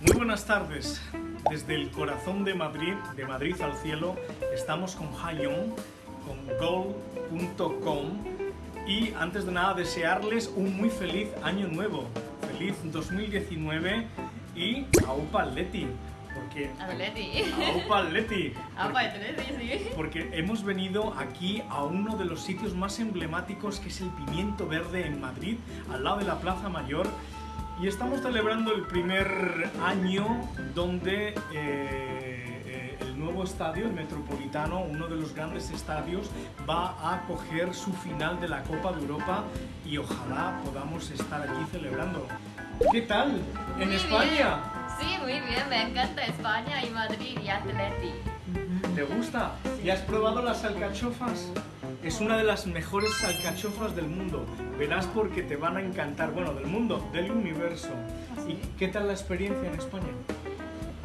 Muy buenas tardes. Desde el corazón de Madrid, de Madrid al cielo, estamos con Hayon, con goal.com y antes de nada desearles un muy feliz año nuevo. Feliz 2019 y a Upa Leti. Atleti. Aupa Leti. Apa Atleti, sí. Porque hemos venido aquí a uno de los sitios más emblemáticos que es el Pimiento Verde en Madrid, al lado de la Plaza Mayor. Y estamos celebrando el primer año donde eh, eh, el nuevo estadio, el Metropolitano, uno de los grandes estadios, va a acoger su final de la Copa de Europa y ojalá podamos estar aquí celebrando. ¿Qué tal? ¿En Muy España? bien. Sí, muy bien. Me encanta España y Madrid y Atleti. ¿Te gusta? ¿Y has probado las alcachofas? Es una de las mejores alcachofas del mundo. Verás porque te van a encantar. Bueno, del mundo, del universo. ¿Y qué tal la experiencia en España?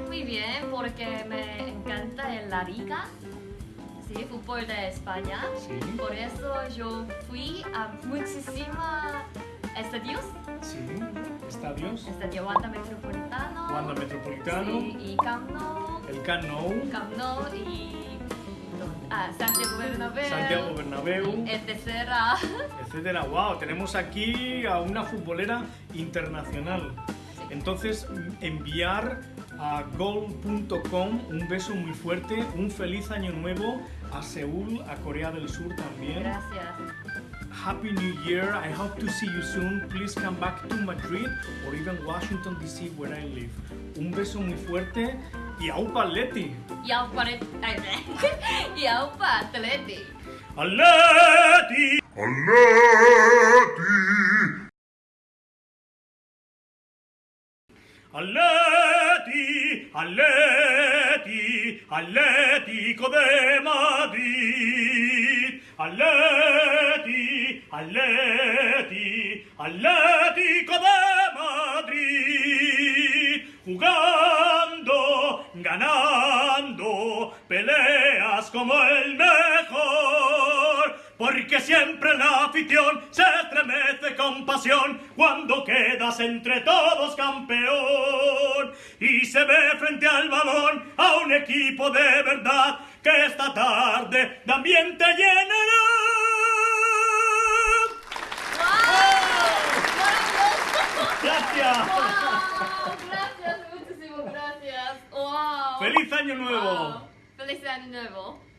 Muy bien, porque me encanta el La Liga. Sí, fútbol de España. Sí. Por eso yo fui a muchísimos estadios. Sí. Estadios. Estadio Wanda Metropolitano. Wanda Metropolitano. Sí, y Camp Nou. El Camp Nou. Camp Nou y ah, Santiago Bernabéu. Santiago Bernabéu. Etcétera. etcétera. Wow, tenemos aquí a una futbolera internacional. Entonces, enviar a gold.com un beso muy fuerte, un feliz año nuevo a Seúl, a Corea del Sur también. Gracias. Happy New Year. I hope to see you soon. Please come back to Madrid or even Washington DC where I live. Un beso muy fuerte y aupa Leti. Y Aupa y Aupa Atleti. Aleti! Atleti, Atleti, Atlético de Madrid. Atleti, Atleti, Atlético de Madrid. Jugando, ganando, peleas como el mejor. Porque siempre la afición se estremece con pasión cuando quedas entre todos campeón. Y se ve frente al balón a un equipo de verdad que esta tarde de ambiente llenará. Gracias. ¡Wow! Gracias, muchísimas gracias. ¡Wow! ¡Feliz año nuevo! Wow. ¡Feliz año nuevo!